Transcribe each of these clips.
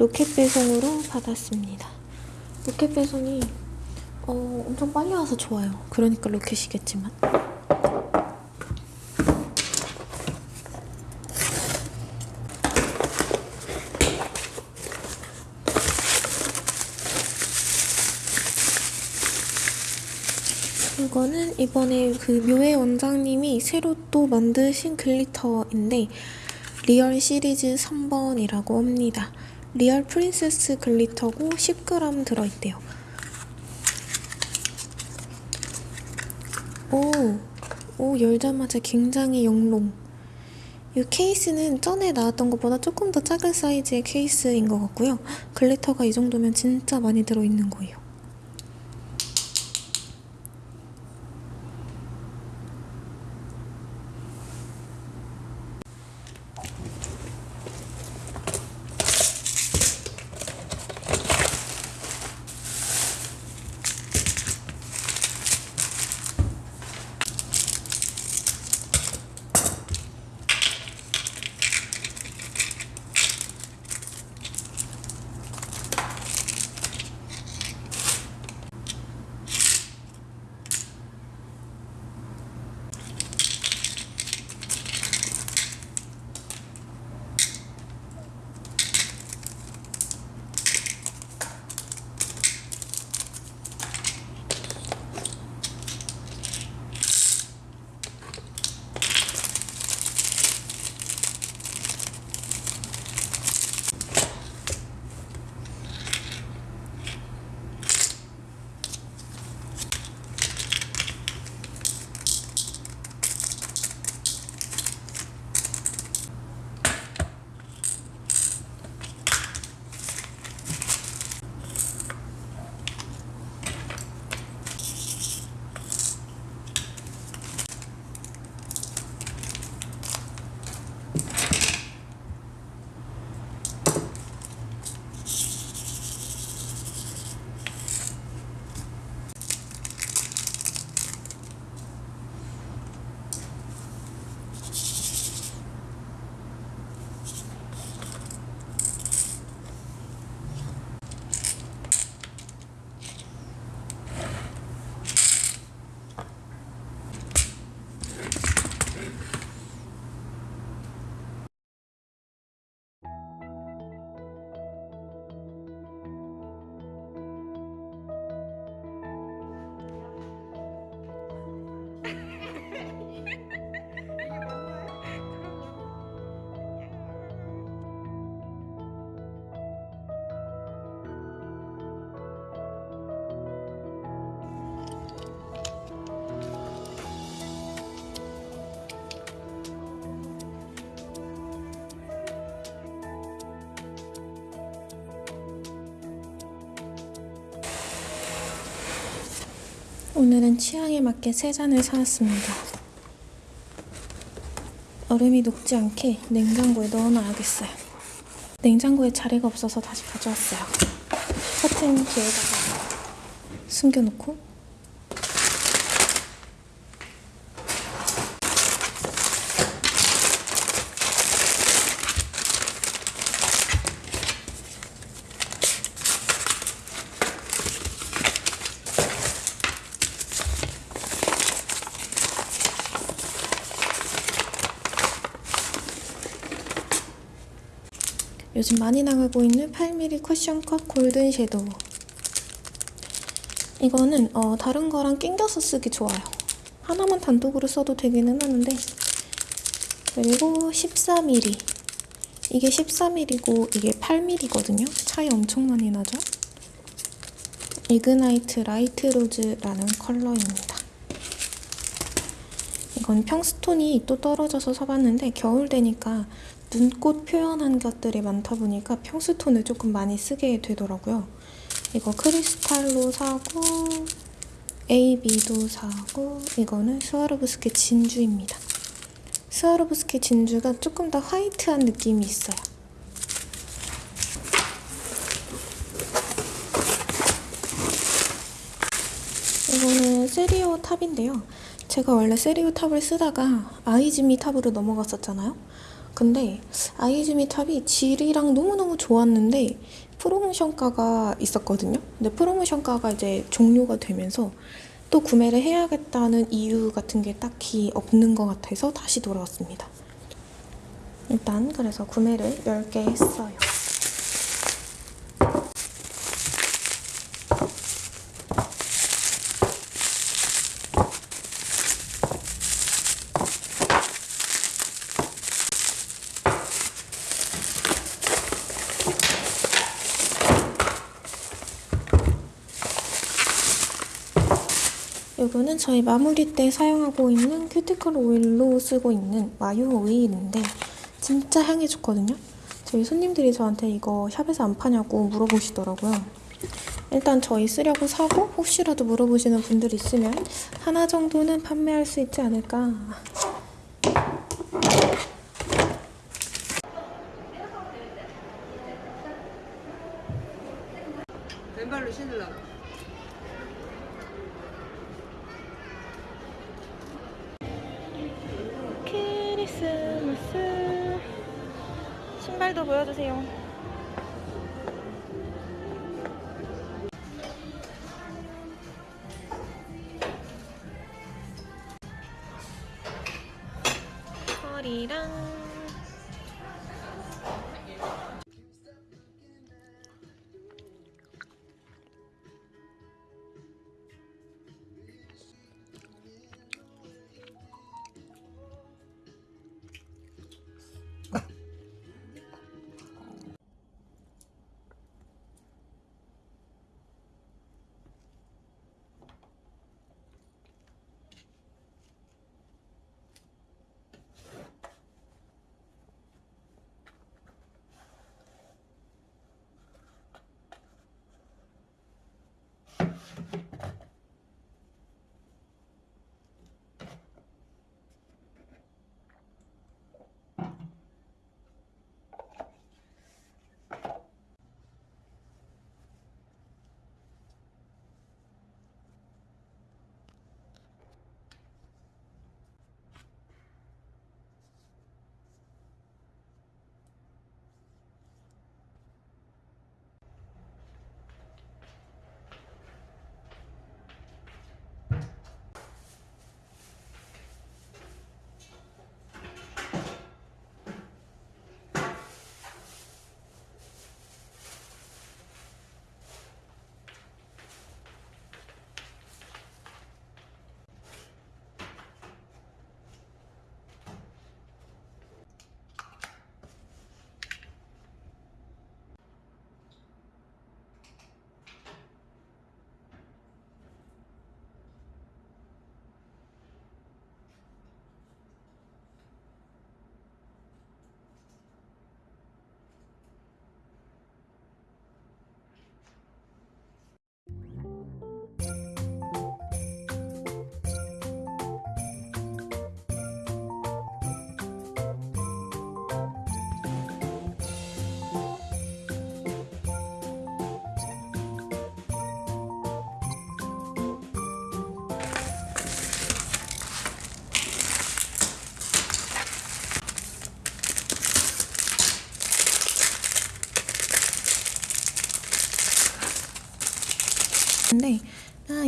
로켓 배송으로 받았습니다. 로켓 배송이 어, 엄청 빨리 와서 좋아요. 그러니까 로켓이겠지만. 이거는 이번에 그 묘의 원장님이 새로 또 만드신 글리터인데 Real 시리즈 3번이라고 합니다. Real Princess glitter고 10g 들어있대요. 오, 오 열자마자 굉장히 영롱. 이 케이스는 전에 나왔던 것보다 조금 더 작은 사이즈의 케이스인 것 같고요. glitter가 이 정도면 진짜 많이 들어있는 거예요. 오늘은 취향에 맞게 세 잔을 사왔습니다. 얼음이 녹지 않게 냉장고에 넣어놔야겠어요. 냉장고에 자리가 없어서 다시 가져왔어요. 커튼 뒤에다가 숨겨놓고 요즘 많이 나가고 있는 8mm cushion cut golden shadow. 이거는 어, 다른 거랑 낑겨서 쓰기 좋아요. 하나만 단독으로 써도 되기는 하는데. 그리고 14mm 이게 14mm고 이게 8mm거든요. 차이 엄청 많이 나죠? ignite light rose라는 컬러입니다. 이건 평stone이 또 떨어져서 사봤는데 겨울 되니까 눈꽃 표현한 것들이 많다 보니까 평스톤을 조금 많이 쓰게 되더라고요. 이거 크리스탈로 사고 AB도 사고 이거는 스와로브스키 진주입니다. 스와로브스키 진주가 조금 더 화이트한 느낌이 있어요. 이거는 세리오 탑인데요. 제가 원래 세리오 탑을 쓰다가 아이즈미 탑으로 넘어갔었잖아요. 근데 아이즈미 탑이 질이랑 너무너무 좋았는데 프로모션가가 있었거든요. 근데 프로모션가가 이제 종료가 되면서 또 구매를 해야겠다는 이유 같은 게 딱히 없는 것 같아서 다시 돌아왔습니다. 일단 그래서 구매를 10개 했어요. 저희 마무리 때 사용하고 있는 큐티클 오일로 쓰고 있는 마요 오일인데 진짜 향이 좋거든요. 저희 손님들이 저한테 이거 샵에서 안 파냐고 물어보시더라고요. 일단 저희 쓰려고 사고 혹시라도 물어보시는 분들 있으면 하나 정도는 판매할 수 있지 않을까. 신발도 보여주세요.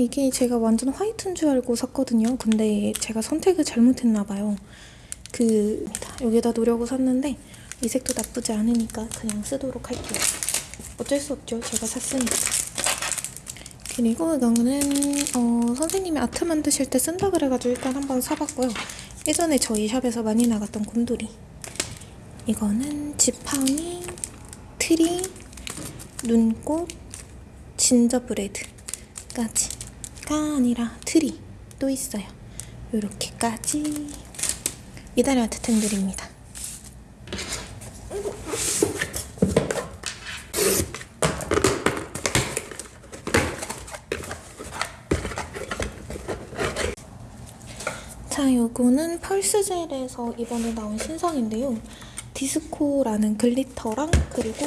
이게 제가 완전 화이트인 줄 알고 샀거든요. 근데 제가 선택을 잘못했나 봐요. 그 여기다 놓으려고 샀는데 이 색도 나쁘지 않으니까 그냥 쓰도록 할게요. 어쩔 수 없죠. 제가 샀으니까. 그리고 이거는 어, 선생님이 아트 만드실 때 쓴다 그래가지고 일단 한번 사봤고요. 예전에 저희 샵에서 많이 나갔던 곰돌이. 이거는 지팡이, 트리, 눈꽃, 진저브레드까지 가 아니라 트리 또 있어요. 요렇게까지 이달의 아트템들입니다. 자, 요거는 펄스젤에서 이번에 나온 신상인데요. 디스코라는 glitter랑 그리고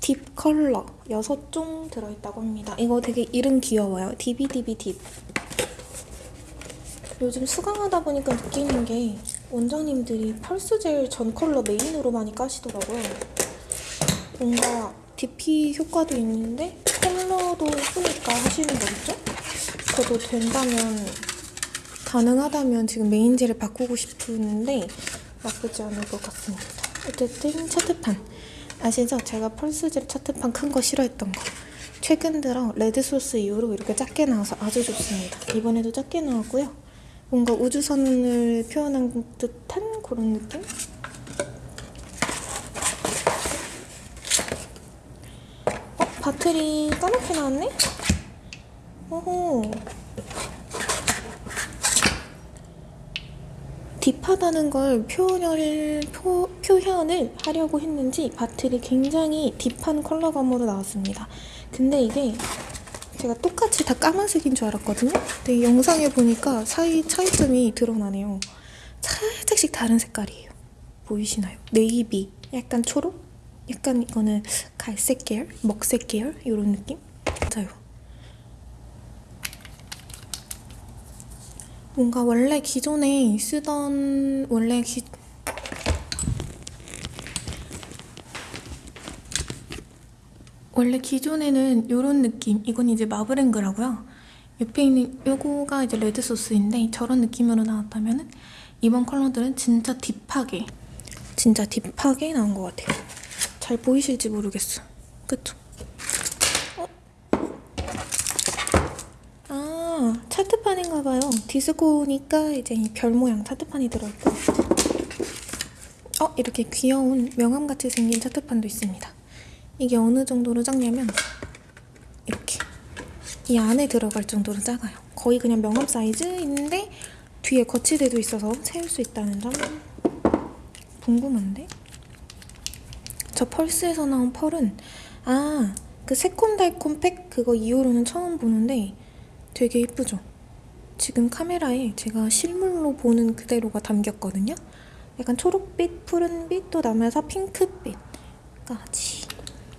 deep 컬러 6종 들어있다고 합니다. 이거 되게 이름 귀여워요. 디비디비 딥. 요즘 수강하다 보니까 느끼는 게 원장님들이 펄스젤 전 컬러 메인으로 많이 까시더라고요. 뭔가 DP 효과도 있는데 컬러도 예쁘니까 하시는 거겠죠? 저도 된다면 가능하다면 지금 메인 젤을 바꾸고 싶은데 나쁘지 않을 것 같습니다. 어쨌든 차트판 아시죠? 제가 펄스젤 차트판 큰 거 싫어했던 거. 최근 들어 레드 소스 이후로 이렇게 작게 나와서 아주 좋습니다. 이번에도 작게 나왔고요. 뭔가 우주선을 표현한 듯한 그런 느낌? 어? bottle이 까맣게 나왔네? 오호 딥하다는 걸 표현을, 표, 표현을 하려고 했는지 바틀이 굉장히 딥한 컬러감으로 나왔습니다. 근데 이게 제가 똑같이 다 까만색인 줄 알았거든요. 근데 영상에 보니까 사이 차이점이 드러나네요. 살짝씩 다른 색깔이에요. 보이시나요? 네이비, 약간 초록, 약간 이거는 갈색 계열, 먹색 계열 이런 느낌? 맞아요. 뭔가 원래 기존에 쓰던 원래 기 원래 기존에는 이런 느낌 이건 이제 마블랭그라고요. 옆에 있는 요거가 이제 레드 소스인데 저런 느낌으로 나왔다면 은 이번 컬러들은 진짜 딥하게 진짜 딥하게 나온 것 같아요. 잘 보이실지 모르겠어. 그쵸? 어? 아 차트판인가봐요 디스코니까 이제 이 별 모양 차트판이 들어있고 어? 이렇게 귀여운 명함같이 생긴 차트판도 있습니다 이게 어느 정도로 작냐면 이렇게 이 안에 들어갈 정도로 작아요. 거의 그냥 명함 사이즈인데 뒤에 거치대도 있어서 세울 수 있다는 점 궁금한데? 저 펄스에서 나온 펄은 아 그 새콤달콤 팩 그거 이후로는 처음 보는데 되게 예쁘죠? 지금 카메라에 제가 실물로 보는 그대로가 담겼거든요? 약간 초록빛, 푸른빛, 또 나면서 핑크빛까지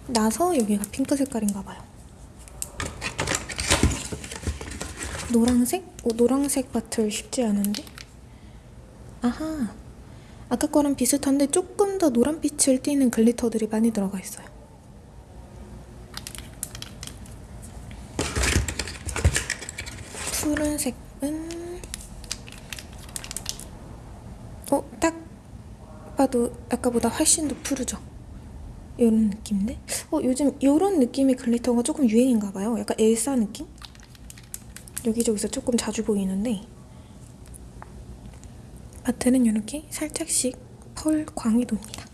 나서 여기가 핑크 색깔인가 봐요. 노랑색? 어, 노랑색 bottle 쉽지 않은데? 아하. 아까 거랑 비슷한데 조금 더 노란빛을 띠는 glitter들이 많이 들어가 있어요. 푸른색은 어, 딱 봐도 아까보다 훨씬 더 푸르죠? 이런 느낌인데? 어, 요즘 이런 느낌의 glitter가 조금 유행인가 봐요. 약간 엘사 느낌? 여기저기서 조금 자주 보이는데 바트는 이렇게 살짝씩 펄 광이 돕니다.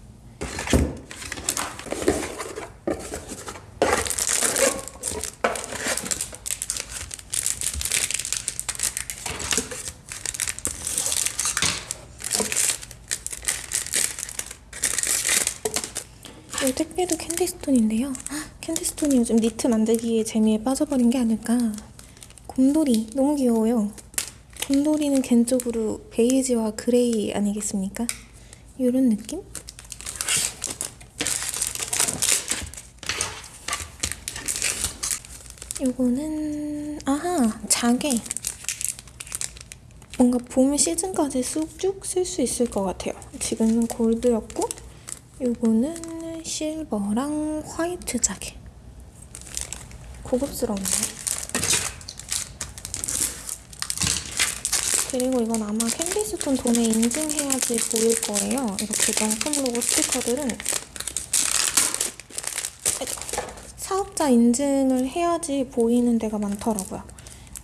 이 택배도 캔디스톤인데요. 헉, 캔디스톤이 요즘 니트 만들기에 재미에 빠져버린 게 아닐까. 곰돌이 너무 귀여워요. 곰돌이는 개인적으로 베이지와 gray 아니겠습니까? 이런 느낌? 요거는 아하 자개 뭔가 봄 시즌까지 쭉쭉 쓸 수 있을 것 같아요. 지금은 골드였고 요거는 실버랑 화이트 자개 고급스러운데 그리고 이건 아마 캔디스톤 돈에 인증해야지 보일 거예요. 이렇게 명품 로고 스티커들은 사업자 인증을 해야지 보이는 데가 많더라고요.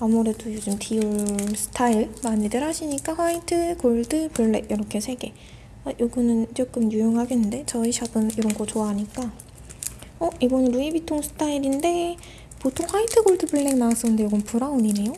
아무래도 요즘 디올 스타일 많이들 하시니까 화이트, 골드, 블랙 이렇게 세 개. 아, 요거는 조금 유용하겠는데 저희 샵은 이런 거 좋아하니까. 어 이거는 루이비통 스타일인데 보통 화이트, 골드, 블랙 나왔었는데 이건 브라운이네요.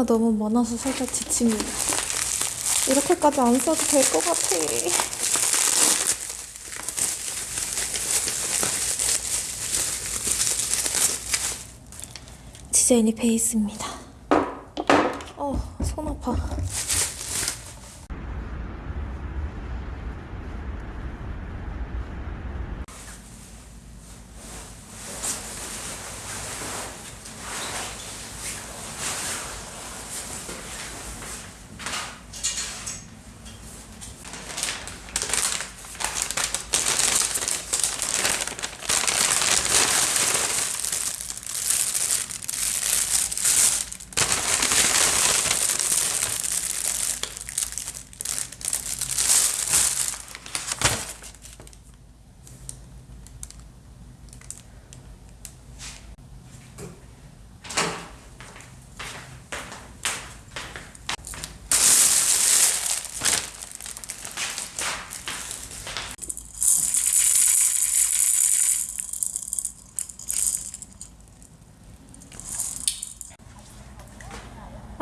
뽀뽀이가 너무 많아서 살짝 지칩니다. 이렇게까지 안 써도 될 것 같아. 디자인이 베이스입니다. 어, 손 아파.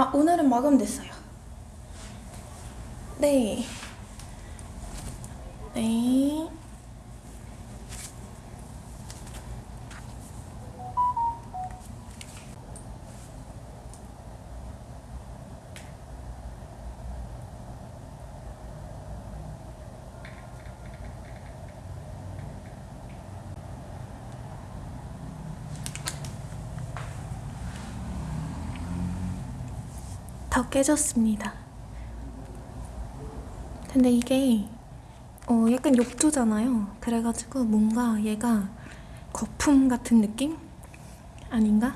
아, 오늘은 마감됐어요. 네. 네. 다 깨졌습니다. 근데 이게 어 약간 욕조잖아요. 그래가지고 뭔가 얘가 거품 같은 느낌? 아닌가?